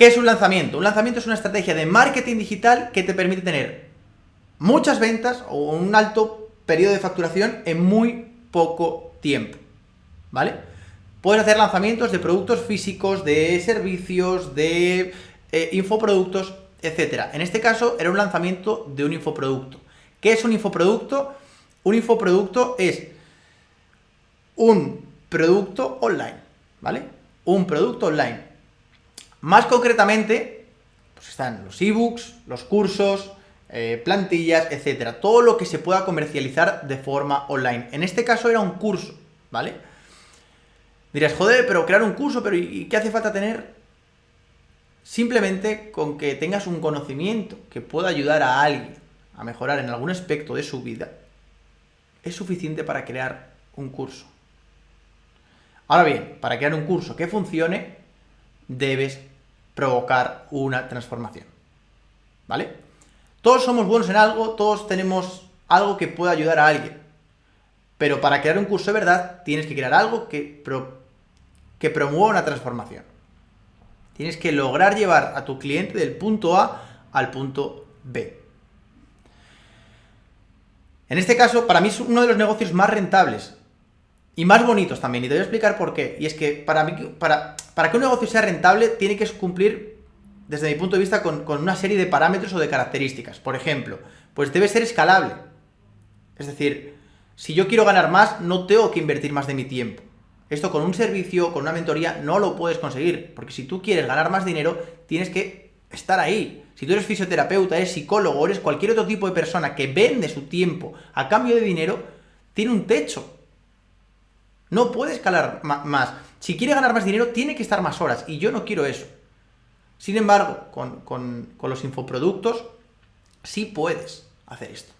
¿Qué es un lanzamiento? Un lanzamiento es una estrategia de marketing digital que te permite tener muchas ventas o un alto periodo de facturación en muy poco tiempo, ¿vale? Puedes hacer lanzamientos de productos físicos, de servicios, de eh, infoproductos, etcétera. En este caso era un lanzamiento de un infoproducto. ¿Qué es un infoproducto? Un infoproducto es un producto online, ¿vale? Un producto online. Más concretamente, pues están los ebooks, los cursos, eh, plantillas, etcétera. Todo lo que se pueda comercializar de forma online. En este caso era un curso, ¿vale? Dirás, joder, pero crear un curso, pero ¿y qué hace falta tener? Simplemente con que tengas un conocimiento que pueda ayudar a alguien a mejorar en algún aspecto de su vida, es suficiente para crear un curso. Ahora bien, para crear un curso que funcione, debes provocar una transformación. ¿Vale? Todos somos buenos en algo, todos tenemos algo que pueda ayudar a alguien. Pero para crear un curso de verdad, tienes que crear algo que, que promueva una transformación. Tienes que lograr llevar a tu cliente del punto A al punto B. En este caso, para mí es uno de los negocios más rentables y más bonitos también, y te voy a explicar por qué. Y es que para, mí, para, para que un negocio sea rentable, tiene que cumplir, desde mi punto de vista, con, con una serie de parámetros o de características. Por ejemplo, pues debe ser escalable. Es decir, si yo quiero ganar más, no tengo que invertir más de mi tiempo. Esto con un servicio, con una mentoría, no lo puedes conseguir. Porque si tú quieres ganar más dinero, tienes que estar ahí. Si tú eres fisioterapeuta, eres psicólogo, eres cualquier otro tipo de persona que vende su tiempo a cambio de dinero, tiene un techo. No puede escalar más. Si quiere ganar más dinero, tiene que estar más horas. Y yo no quiero eso. Sin embargo, con, los infoproductos, sí puedes hacer esto.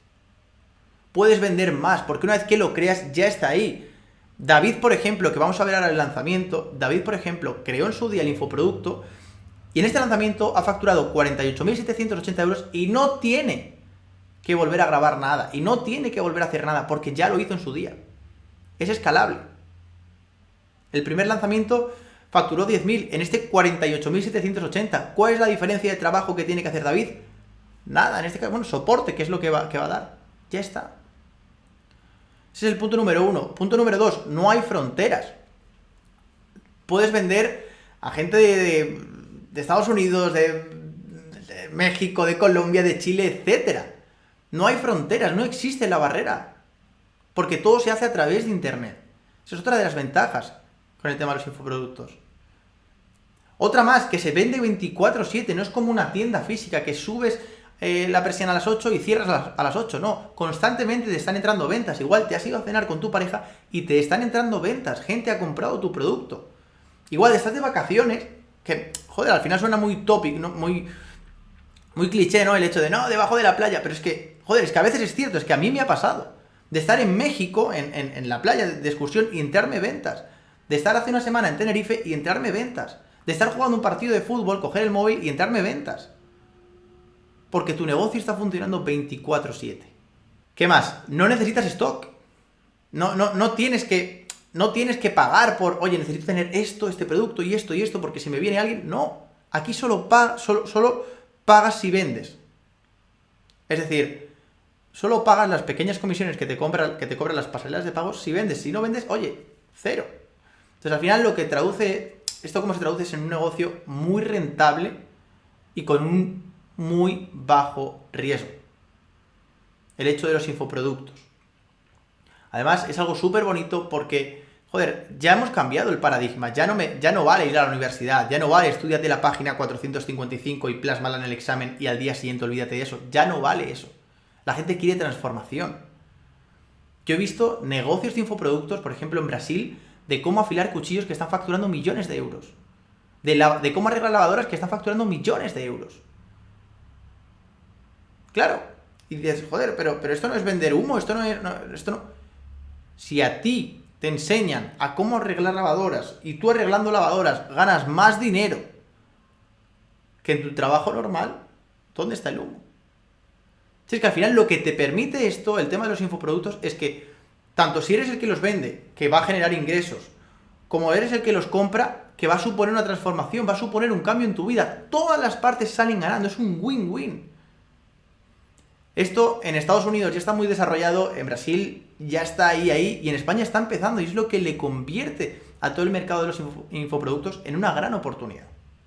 Puedes vender más, porque una vez que lo creas, ya está ahí. David, por ejemplo, que vamos a ver ahora el lanzamiento, David, por ejemplo, creó en su día el infoproducto y en este lanzamiento ha facturado 48.780 euros y no tiene que volver a grabar nada y no tiene que volver a hacer nada porque ya lo hizo en su día. Es escalable. El primer lanzamiento facturó 10.000, en este 48.780. ¿Cuál es la diferencia de trabajo que tiene que hacer David? Nada, en este caso, bueno, soporte, que es lo que va, va a dar. Ya está. Ese es el punto número uno. Punto número dos, no hay fronteras. Puedes vender a gente de, Estados Unidos, de, de, México, de Colombia, de Chile, etcétera. No hay fronteras, no existe la barrera. Porque todo se hace a través de Internet. Esa es otra de las ventajas con el tema de los infoproductos. Otra más, que se vende 24-7, no es como una tienda física que subes eh, la presión a las 8 y cierras a las, a las 8, no, constantemente te están entrando ventas, igual te has ido a cenar con tu pareja y te están entrando ventas, gente ha comprado tu producto. Igual estás de vacaciones, que, joder, al final suena muy topic, ¿no? muy, muy cliché, ¿no? El hecho de, no, debajo de la playa, pero es que, joder, es que a veces es cierto, es que a mí me ha pasado, de estar en México, en, en la playa de excursión y entrarme ventas de estar hace una semana en Tenerife y entrarme ventas, de estar jugando un partido de fútbol, coger el móvil y entrarme ventas. Porque tu negocio está funcionando 24/7. ¿Qué más? No necesitas stock. No, no, no tienes que no tienes que pagar por, oye, necesito tener esto, este producto y esto y esto, porque si me viene alguien, no. Aquí solo, solo, solo pagas si vendes. Es decir, solo pagas las pequeñas comisiones que te, compran, que te cobran las pasarelas de pagos si vendes. Si no vendes, oye, cero. Entonces, al final lo que traduce, esto como se traduce es en un negocio muy rentable y con un muy bajo riesgo. El hecho de los infoproductos. Además, es algo súper bonito porque, joder, ya hemos cambiado el paradigma. Ya no, me, ya no vale ir a la universidad, ya no vale estudiarte la página 455 y plásmala en el examen y al día siguiente olvídate de eso. Ya no vale eso. La gente quiere transformación. Yo he visto negocios de infoproductos, por ejemplo, en Brasil, de cómo afilar cuchillos que están facturando millones de euros. De, de cómo arreglar lavadoras que están facturando millones de euros. Claro. Y dices, joder, pero, pero esto no es vender humo, esto no es... esto no... Si a ti te enseñan a cómo arreglar lavadoras y tú arreglando lavadoras ganas más dinero que en tu trabajo normal, ¿dónde está el humo? Si es que al final lo que te permite esto, el tema de los infoproductos, es que tanto si eres el que los vende, que va a generar ingresos, como eres el que los compra, que va a suponer una transformación, va a suponer un cambio en tu vida. Todas las partes salen ganando, es un win-win. Esto en Estados Unidos ya está muy desarrollado, en Brasil ya está ahí, ahí, y en España está empezando, y es lo que le convierte a todo el mercado de los infoproductos en una gran oportunidad.